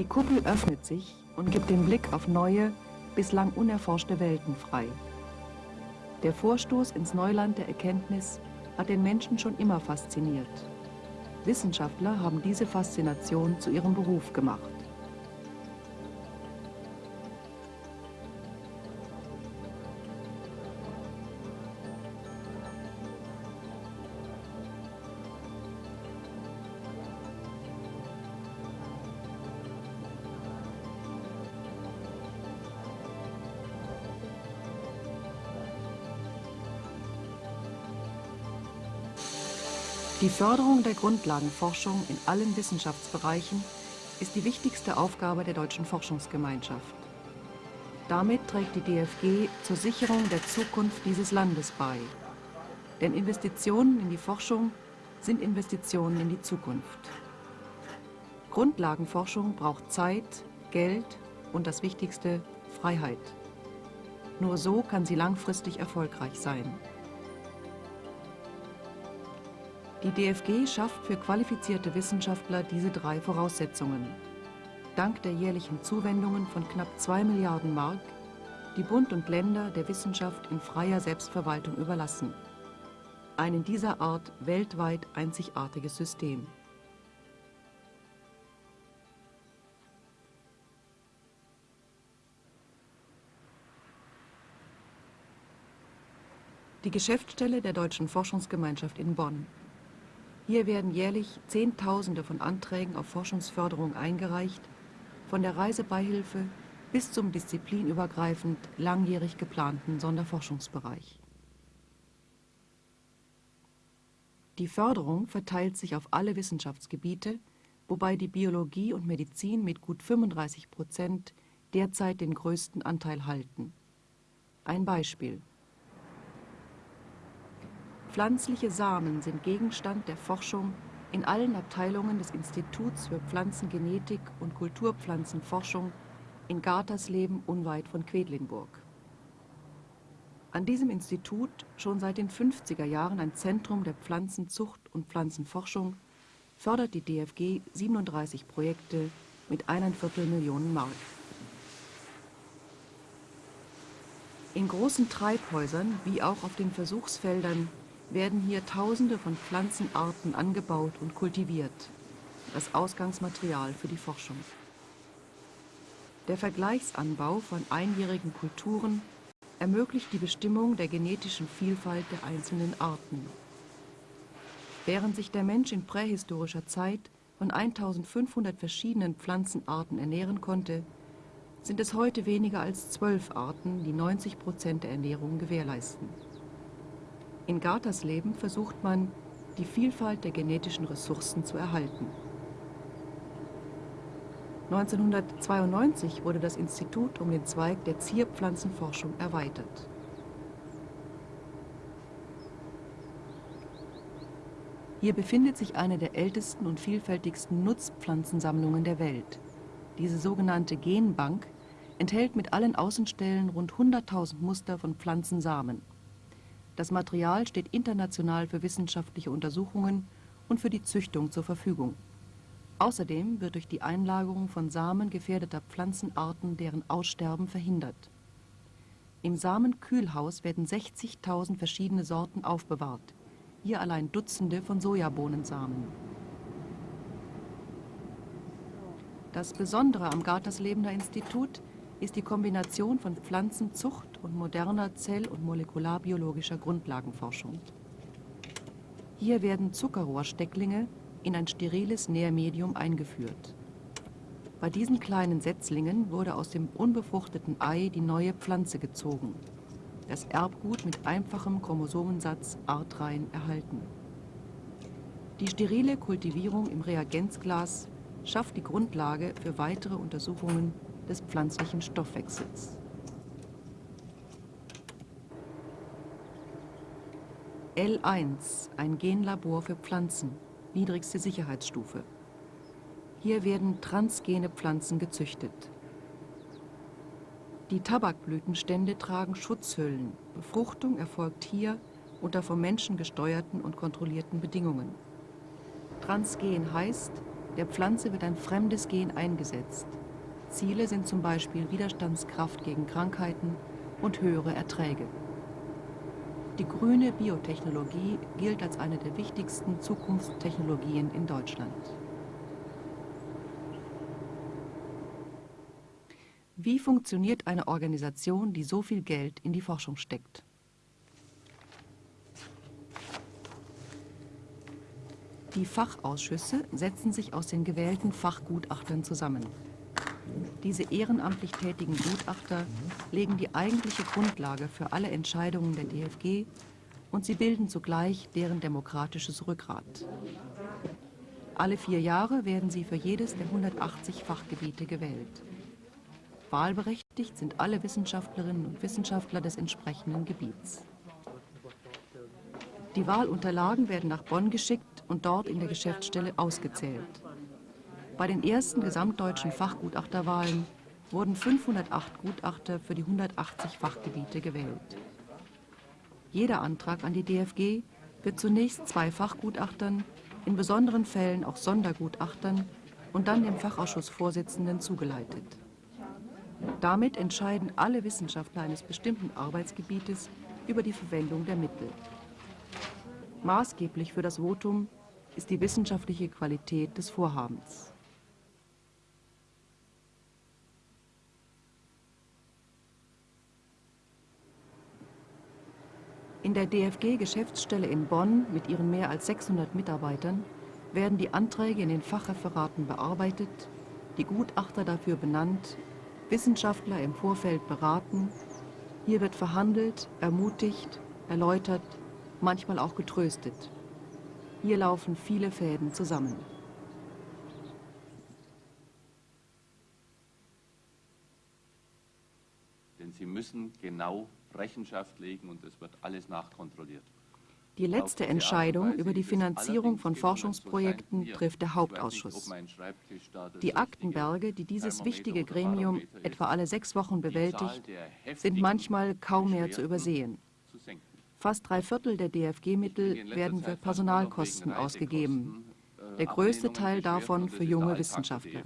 Die Kuppel öffnet sich und gibt den Blick auf neue, bislang unerforschte Welten frei. Der Vorstoß ins Neuland der Erkenntnis hat den Menschen schon immer fasziniert. Wissenschaftler haben diese Faszination zu ihrem Beruf gemacht. Die Förderung der Grundlagenforschung in allen Wissenschaftsbereichen ist die wichtigste Aufgabe der Deutschen Forschungsgemeinschaft. Damit trägt die DFG zur Sicherung der Zukunft dieses Landes bei. Denn Investitionen in die Forschung sind Investitionen in die Zukunft. Grundlagenforschung braucht Zeit, Geld und das Wichtigste, Freiheit. Nur so kann sie langfristig erfolgreich sein. Die DFG schafft für qualifizierte Wissenschaftler diese drei Voraussetzungen. Dank der jährlichen Zuwendungen von knapp 2 Milliarden Mark, die Bund und Länder der Wissenschaft in freier Selbstverwaltung überlassen. Ein in dieser Art weltweit einzigartiges System. Die Geschäftsstelle der Deutschen Forschungsgemeinschaft in Bonn hier werden jährlich Zehntausende von Anträgen auf Forschungsförderung eingereicht, von der Reisebeihilfe bis zum disziplinübergreifend langjährig geplanten Sonderforschungsbereich. Die Förderung verteilt sich auf alle Wissenschaftsgebiete, wobei die Biologie und Medizin mit gut 35 Prozent derzeit den größten Anteil halten. Ein Beispiel. Pflanzliche Samen sind Gegenstand der Forschung in allen Abteilungen des Instituts für Pflanzengenetik und Kulturpflanzenforschung in Gartersleben unweit von Quedlinburg. An diesem Institut, schon seit den 50er Jahren ein Zentrum der Pflanzenzucht und Pflanzenforschung, fördert die DFG 37 Projekte mit eineinviertel Viertel Millionen Mark. In großen Treibhäusern wie auch auf den Versuchsfeldern werden hier Tausende von Pflanzenarten angebaut und kultiviert, das Ausgangsmaterial für die Forschung. Der Vergleichsanbau von einjährigen Kulturen ermöglicht die Bestimmung der genetischen Vielfalt der einzelnen Arten. Während sich der Mensch in prähistorischer Zeit von 1500 verschiedenen Pflanzenarten ernähren konnte, sind es heute weniger als zwölf Arten, die 90 Prozent der Ernährung gewährleisten. In Gartersleben versucht man, die Vielfalt der genetischen Ressourcen zu erhalten. 1992 wurde das Institut um den Zweig der Zierpflanzenforschung erweitert. Hier befindet sich eine der ältesten und vielfältigsten Nutzpflanzensammlungen der Welt. Diese sogenannte Genbank enthält mit allen Außenstellen rund 100.000 Muster von Pflanzensamen. Das Material steht international für wissenschaftliche Untersuchungen und für die Züchtung zur Verfügung. Außerdem wird durch die Einlagerung von Samen gefährdeter Pflanzenarten deren Aussterben verhindert. Im Samenkühlhaus werden 60.000 verschiedene Sorten aufbewahrt, hier allein Dutzende von Sojabohnensamen. Das Besondere am Garterslebener Institut ist die Kombination von Pflanzenzucht und moderner zell- und molekularbiologischer Grundlagenforschung. Hier werden Zuckerrohrstecklinge in ein steriles Nährmedium eingeführt. Bei diesen kleinen Setzlingen wurde aus dem unbefruchteten Ei die neue Pflanze gezogen, das Erbgut mit einfachem Chromosomensatz artrein erhalten. Die sterile Kultivierung im Reagenzglas schafft die Grundlage für weitere Untersuchungen des pflanzlichen Stoffwechsels. L1, ein Genlabor für Pflanzen, niedrigste Sicherheitsstufe. Hier werden transgene Pflanzen gezüchtet. Die Tabakblütenstände tragen Schutzhüllen. Befruchtung erfolgt hier unter vom Menschen gesteuerten und kontrollierten Bedingungen. Transgen heißt, Der Pflanze wird ein fremdes Gen eingesetzt. Ziele sind zum Beispiel Widerstandskraft gegen Krankheiten und höhere Erträge. Die grüne Biotechnologie gilt als eine der wichtigsten Zukunftstechnologien in Deutschland. Wie funktioniert eine Organisation, die so viel Geld in die Forschung steckt? Die Fachausschüsse setzen sich aus den gewählten Fachgutachtern zusammen. Diese ehrenamtlich tätigen Gutachter legen die eigentliche Grundlage für alle Entscheidungen der DFG und sie bilden zugleich deren demokratisches Rückgrat. Alle vier Jahre werden sie für jedes der 180 Fachgebiete gewählt. Wahlberechtigt sind alle Wissenschaftlerinnen und Wissenschaftler des entsprechenden Gebiets. Die Wahlunterlagen werden nach Bonn geschickt und dort in der Geschäftsstelle ausgezählt. Bei den ersten gesamtdeutschen Fachgutachterwahlen wurden 508 Gutachter für die 180 Fachgebiete gewählt. Jeder Antrag an die DFG wird zunächst zwei Fachgutachtern, in besonderen Fällen auch Sondergutachtern und dann dem Fachausschussvorsitzenden zugeleitet. Damit entscheiden alle Wissenschaftler eines bestimmten Arbeitsgebietes über die Verwendung der Mittel. Maßgeblich für das Votum ist die wissenschaftliche Qualität des Vorhabens. In der DFG-Geschäftsstelle in Bonn mit ihren mehr als 600 Mitarbeitern werden die Anträge in den Fachreferaten bearbeitet, die Gutachter dafür benannt, Wissenschaftler im Vorfeld beraten. Hier wird verhandelt, ermutigt, erläutert, manchmal auch getröstet. Hier laufen viele Fäden zusammen. Denn sie müssen genau Rechenschaft legen und es wird alles nachkontrolliert. Die letzte Entscheidung über die Finanzierung von Forschungsprojekten trifft der Hauptausschuss. Die Aktenberge, die dieses wichtige Gremium etwa alle sechs Wochen bewältigt, sind manchmal kaum mehr zu übersehen. Fast drei Viertel der DFG-Mittel werden für Personalkosten ausgegeben, der größte Teil davon für junge Wissenschaftler.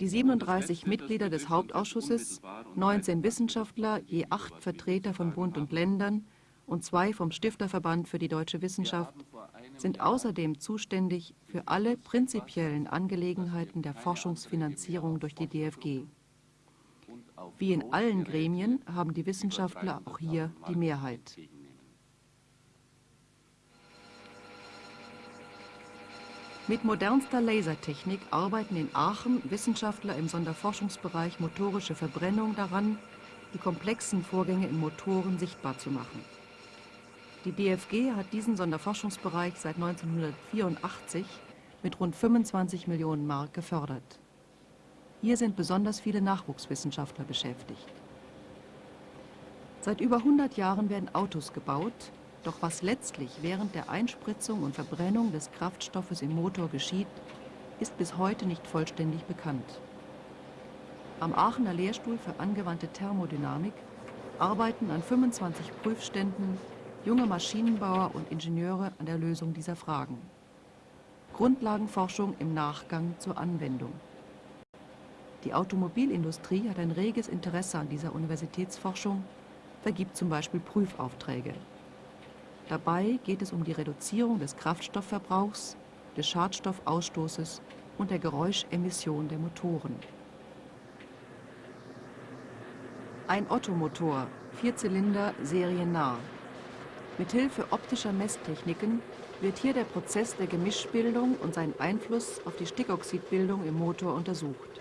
Die 37 Mitglieder des Hauptausschusses, 19 Wissenschaftler, je acht Vertreter von Bund und Ländern und zwei vom Stifterverband für die deutsche Wissenschaft, sind außerdem zuständig für alle prinzipiellen Angelegenheiten der Forschungsfinanzierung durch die DFG. Wie in allen Gremien haben die Wissenschaftler auch hier die Mehrheit. Mit modernster Lasertechnik arbeiten in Aachen Wissenschaftler im Sonderforschungsbereich motorische Verbrennung daran, die komplexen Vorgänge in Motoren sichtbar zu machen. Die DFG hat diesen Sonderforschungsbereich seit 1984 mit rund 25 Millionen Mark gefördert. Hier sind besonders viele Nachwuchswissenschaftler beschäftigt. Seit über 100 Jahren werden Autos gebaut, doch was letztlich während der Einspritzung und Verbrennung des Kraftstoffes im Motor geschieht, ist bis heute nicht vollständig bekannt. Am Aachener Lehrstuhl für angewandte Thermodynamik arbeiten an 25 Prüfständen junge Maschinenbauer und Ingenieure an der Lösung dieser Fragen. Grundlagenforschung im Nachgang zur Anwendung. Die Automobilindustrie hat ein reges Interesse an dieser Universitätsforschung, vergibt zum Beispiel Prüfaufträge. Dabei geht es um die Reduzierung des Kraftstoffverbrauchs, des Schadstoffausstoßes und der Geräuschemission der Motoren. Ein Ottomotor, Vierzylinder, seriennah. Mithilfe optischer Messtechniken wird hier der Prozess der Gemischbildung und sein Einfluss auf die Stickoxidbildung im Motor untersucht.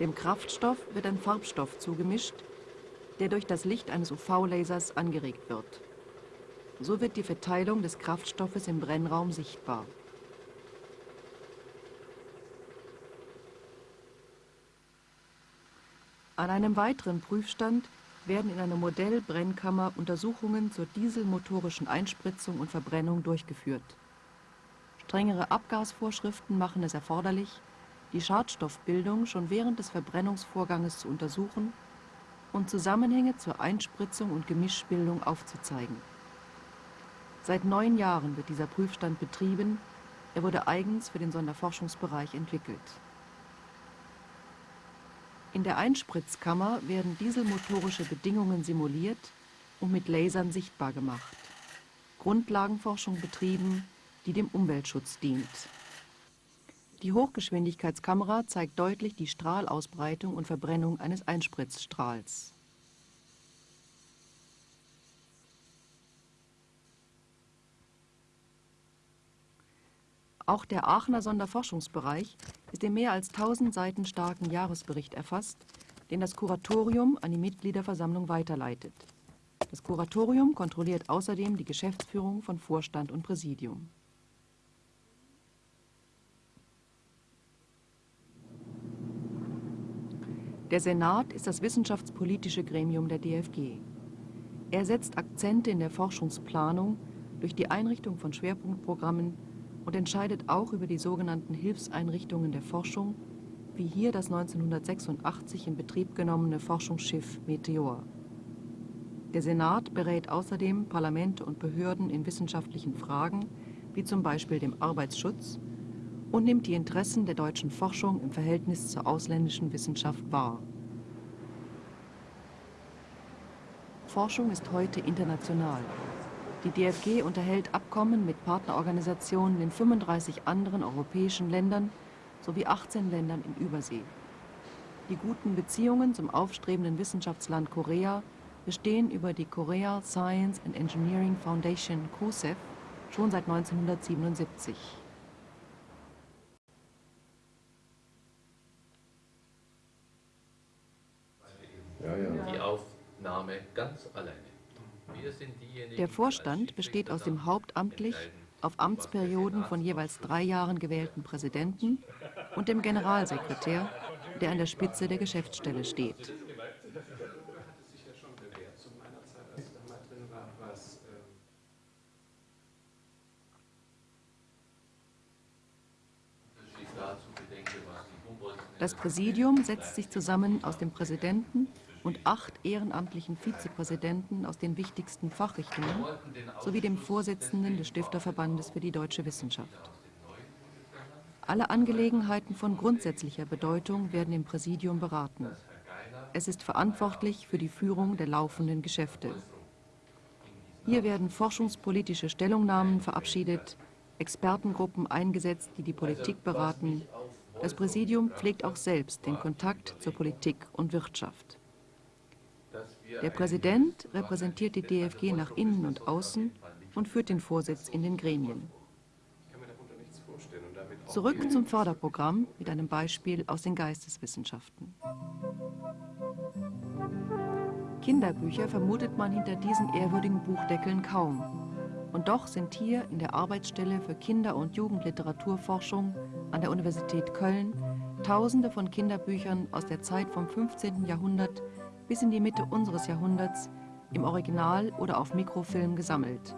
Dem Kraftstoff wird ein Farbstoff zugemischt, der durch das Licht eines UV-Lasers angeregt wird. So wird die Verteilung des Kraftstoffes im Brennraum sichtbar. An einem weiteren Prüfstand werden in einer Modellbrennkammer Untersuchungen zur dieselmotorischen Einspritzung und Verbrennung durchgeführt. Strengere Abgasvorschriften machen es erforderlich, die Schadstoffbildung schon während des Verbrennungsvorganges zu untersuchen und Zusammenhänge zur Einspritzung und Gemischbildung aufzuzeigen. Seit neun Jahren wird dieser Prüfstand betrieben Er wurde eigens für den Sonderforschungsbereich entwickelt. In der Einspritzkammer werden dieselmotorische Bedingungen simuliert und mit Lasern sichtbar gemacht. Grundlagenforschung betrieben, die dem Umweltschutz dient. Die Hochgeschwindigkeitskamera zeigt deutlich die Strahlausbreitung und Verbrennung eines Einspritzstrahls. Auch der Aachener Sonderforschungsbereich ist im mehr als 1000 Seiten starken Jahresbericht erfasst, den das Kuratorium an die Mitgliederversammlung weiterleitet. Das Kuratorium kontrolliert außerdem die Geschäftsführung von Vorstand und Präsidium. Der Senat ist das wissenschaftspolitische Gremium der DFG. Er setzt Akzente in der Forschungsplanung durch die Einrichtung von Schwerpunktprogrammen und entscheidet auch über die sogenannten Hilfseinrichtungen der Forschung, wie hier das 1986 in Betrieb genommene Forschungsschiff Meteor. Der Senat berät außerdem Parlamente und Behörden in wissenschaftlichen Fragen, wie zum Beispiel dem Arbeitsschutz, und nimmt die Interessen der deutschen Forschung im Verhältnis zur ausländischen Wissenschaft wahr. Forschung ist heute international. Die DFG unterhält Abkommen mit Partnerorganisationen in 35 anderen europäischen Ländern sowie 18 Ländern in Übersee. Die guten Beziehungen zum aufstrebenden Wissenschaftsland Korea bestehen über die Korea Science and Engineering Foundation COSEF schon seit 1977. Die Aufnahme ganz alleine. Der Vorstand besteht aus dem hauptamtlich auf Amtsperioden von jeweils drei Jahren gewählten Präsidenten und dem Generalsekretär, der an der Spitze der Geschäftsstelle steht. Das Präsidium setzt sich zusammen aus dem Präsidenten und acht ehrenamtlichen Vizepräsidenten aus den wichtigsten Fachrichtungen sowie dem Vorsitzenden des Stifterverbandes für die deutsche Wissenschaft. Alle Angelegenheiten von grundsätzlicher Bedeutung werden im Präsidium beraten. Es ist verantwortlich für die Führung der laufenden Geschäfte. Hier werden forschungspolitische Stellungnahmen verabschiedet, Expertengruppen eingesetzt, die die Politik beraten das Präsidium pflegt auch selbst den Kontakt zur Politik und Wirtschaft. Der Präsident repräsentiert die DFG nach innen und außen und führt den Vorsitz in den Gremien. Zurück zum Förderprogramm mit einem Beispiel aus den Geisteswissenschaften. Kinderbücher vermutet man hinter diesen ehrwürdigen Buchdeckeln kaum. Und doch sind hier in der Arbeitsstelle für Kinder- und Jugendliteraturforschung an der Universität Köln Tausende von Kinderbüchern aus der Zeit vom 15. Jahrhundert bis in die Mitte unseres Jahrhunderts im Original oder auf Mikrofilm gesammelt.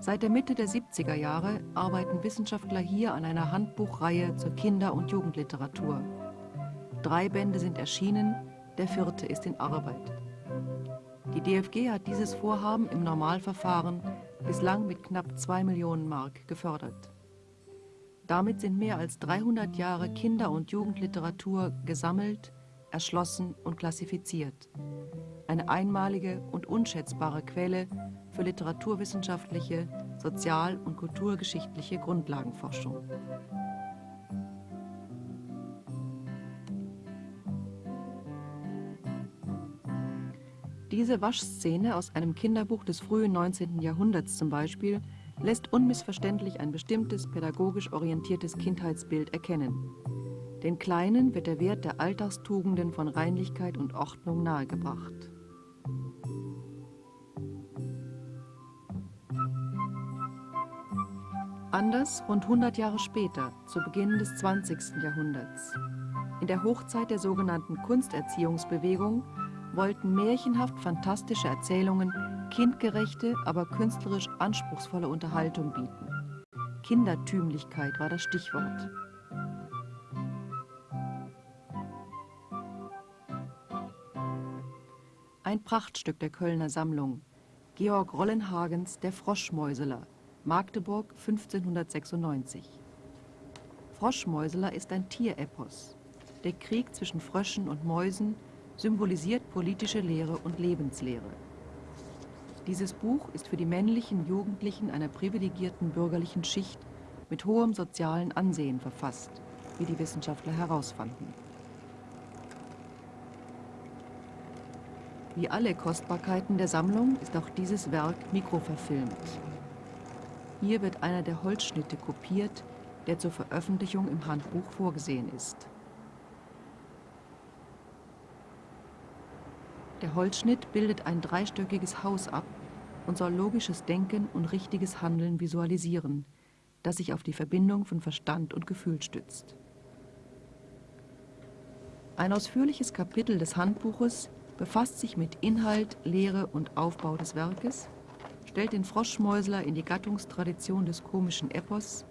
Seit der Mitte der 70er Jahre arbeiten Wissenschaftler hier an einer Handbuchreihe zur Kinder- und Jugendliteratur. Drei Bände sind erschienen, der vierte ist in Arbeit. Die DFG hat dieses Vorhaben im Normalverfahren bislang mit knapp 2 Millionen Mark gefördert. Damit sind mehr als 300 Jahre Kinder- und Jugendliteratur gesammelt, erschlossen und klassifiziert. Eine einmalige und unschätzbare Quelle für literaturwissenschaftliche, sozial- und kulturgeschichtliche Grundlagenforschung. Diese Waschszene aus einem Kinderbuch des frühen 19. Jahrhunderts zum Beispiel lässt unmissverständlich ein bestimmtes pädagogisch orientiertes Kindheitsbild erkennen. Den Kleinen wird der Wert der Alltagstugenden von Reinlichkeit und Ordnung nahegebracht. Anders rund 100 Jahre später, zu Beginn des 20. Jahrhunderts. In der Hochzeit der sogenannten Kunsterziehungsbewegung wollten märchenhaft fantastische Erzählungen kindgerechte, aber künstlerisch anspruchsvolle Unterhaltung bieten. Kindertümlichkeit war das Stichwort. Ein Prachtstück der Kölner Sammlung. Georg Rollenhagens Der Froschmäuseler. Magdeburg 1596. Froschmäuseler ist ein Tierepos. Der Krieg zwischen Fröschen und Mäusen symbolisiert politische Lehre und Lebenslehre. Dieses Buch ist für die männlichen Jugendlichen einer privilegierten bürgerlichen Schicht mit hohem sozialen Ansehen verfasst, wie die Wissenschaftler herausfanden. Wie alle Kostbarkeiten der Sammlung ist auch dieses Werk mikroverfilmt. Hier wird einer der Holzschnitte kopiert, der zur Veröffentlichung im Handbuch vorgesehen ist. Der Holzschnitt bildet ein dreistöckiges Haus ab und soll logisches Denken und richtiges Handeln visualisieren, das sich auf die Verbindung von Verstand und Gefühl stützt. Ein ausführliches Kapitel des Handbuches befasst sich mit Inhalt, Lehre und Aufbau des Werkes, stellt den Froschmäusler in die Gattungstradition des komischen Epos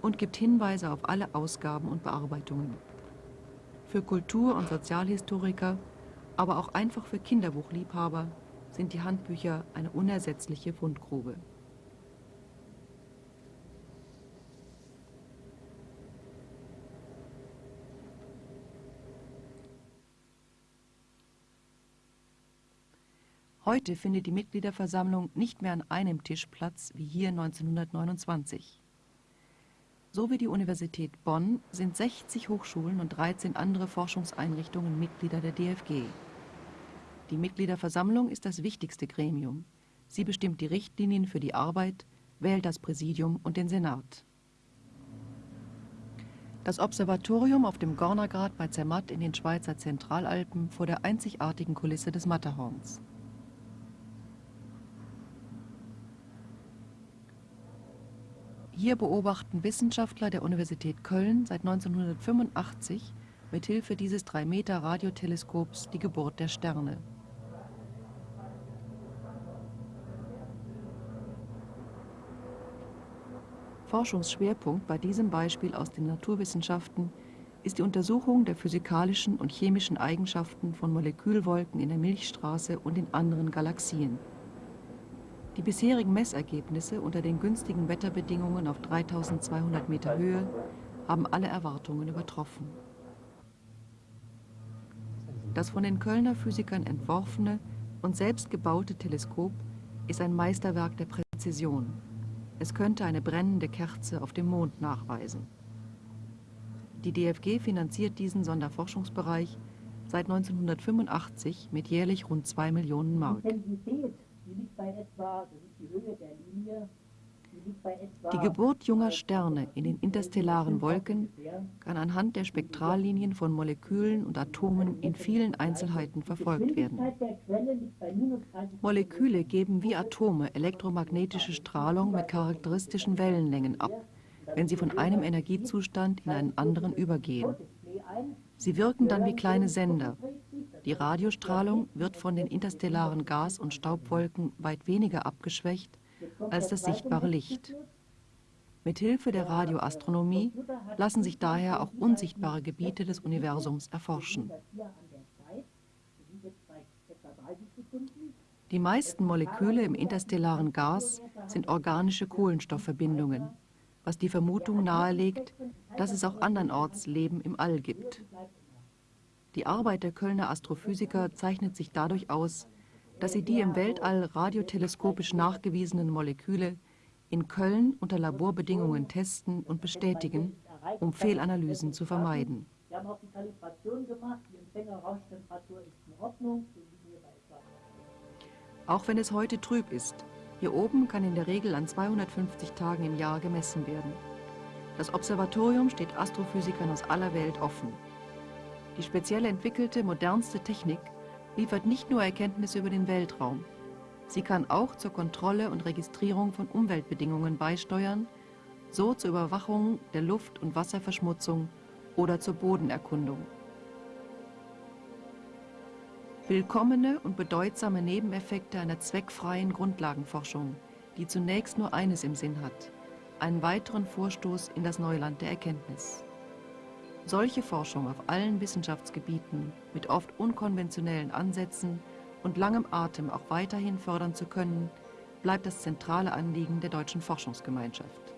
und gibt Hinweise auf alle Ausgaben und Bearbeitungen. Für Kultur- und Sozialhistoriker, aber auch einfach für Kinderbuchliebhaber sind die Handbücher eine unersetzliche Fundgrube. Heute findet die Mitgliederversammlung nicht mehr an einem Tisch Platz wie hier 1929. So wie die Universität Bonn sind 60 Hochschulen und 13 andere Forschungseinrichtungen Mitglieder der DFG. Die Mitgliederversammlung ist das wichtigste Gremium. Sie bestimmt die Richtlinien für die Arbeit, wählt das Präsidium und den Senat. Das Observatorium auf dem Gornergrat bei Zermatt in den Schweizer Zentralalpen vor der einzigartigen Kulisse des Matterhorns. Hier beobachten Wissenschaftler der Universität Köln seit 1985 mit Hilfe dieses 3-Meter-Radioteleskops die Geburt der Sterne. Forschungsschwerpunkt bei diesem Beispiel aus den Naturwissenschaften ist die Untersuchung der physikalischen und chemischen Eigenschaften von Molekülwolken in der Milchstraße und in anderen Galaxien. Die bisherigen Messergebnisse unter den günstigen Wetterbedingungen auf 3200 Meter Höhe haben alle Erwartungen übertroffen. Das von den Kölner Physikern entworfene und selbst gebaute Teleskop ist ein Meisterwerk der Präzision. Es könnte eine brennende Kerze auf dem Mond nachweisen. Die DFG finanziert diesen Sonderforschungsbereich seit 1985 mit jährlich rund 2 Millionen Mark. Die liegt bei etwa, das ist die Höhe der Linie, die Geburt junger Sterne in den interstellaren Wolken kann anhand der Spektrallinien von Molekülen und Atomen in vielen Einzelheiten verfolgt werden. Moleküle geben wie Atome elektromagnetische Strahlung mit charakteristischen Wellenlängen ab, wenn sie von einem Energiezustand in einen anderen übergehen. Sie wirken dann wie kleine Sender. Die Radiostrahlung wird von den interstellaren Gas- und Staubwolken weit weniger abgeschwächt als das sichtbare Licht. Mit Hilfe der Radioastronomie lassen sich daher auch unsichtbare Gebiete des Universums erforschen. Die meisten Moleküle im interstellaren Gas sind organische Kohlenstoffverbindungen, was die Vermutung nahelegt, dass es auch andernorts Leben im All gibt. Die Arbeit der Kölner Astrophysiker zeichnet sich dadurch aus, dass sie die im Weltall radioteleskopisch nachgewiesenen Moleküle in Köln unter Laborbedingungen testen und bestätigen, um Fehlanalysen zu vermeiden. Wir haben auch die Kalibration gemacht, die Empfängerrauschtemperatur ist in Ordnung. Auch wenn es heute trüb ist, hier oben kann in der Regel an 250 Tagen im Jahr gemessen werden. Das Observatorium steht Astrophysikern aus aller Welt offen. Die speziell entwickelte, modernste Technik liefert nicht nur Erkenntnisse über den Weltraum. Sie kann auch zur Kontrolle und Registrierung von Umweltbedingungen beisteuern, so zur Überwachung der Luft- und Wasserverschmutzung oder zur Bodenerkundung. Willkommene und bedeutsame Nebeneffekte einer zweckfreien Grundlagenforschung, die zunächst nur eines im Sinn hat, einen weiteren Vorstoß in das Neuland der Erkenntnis. Solche Forschung auf allen Wissenschaftsgebieten mit oft unkonventionellen Ansätzen und langem Atem auch weiterhin fördern zu können, bleibt das zentrale Anliegen der Deutschen Forschungsgemeinschaft.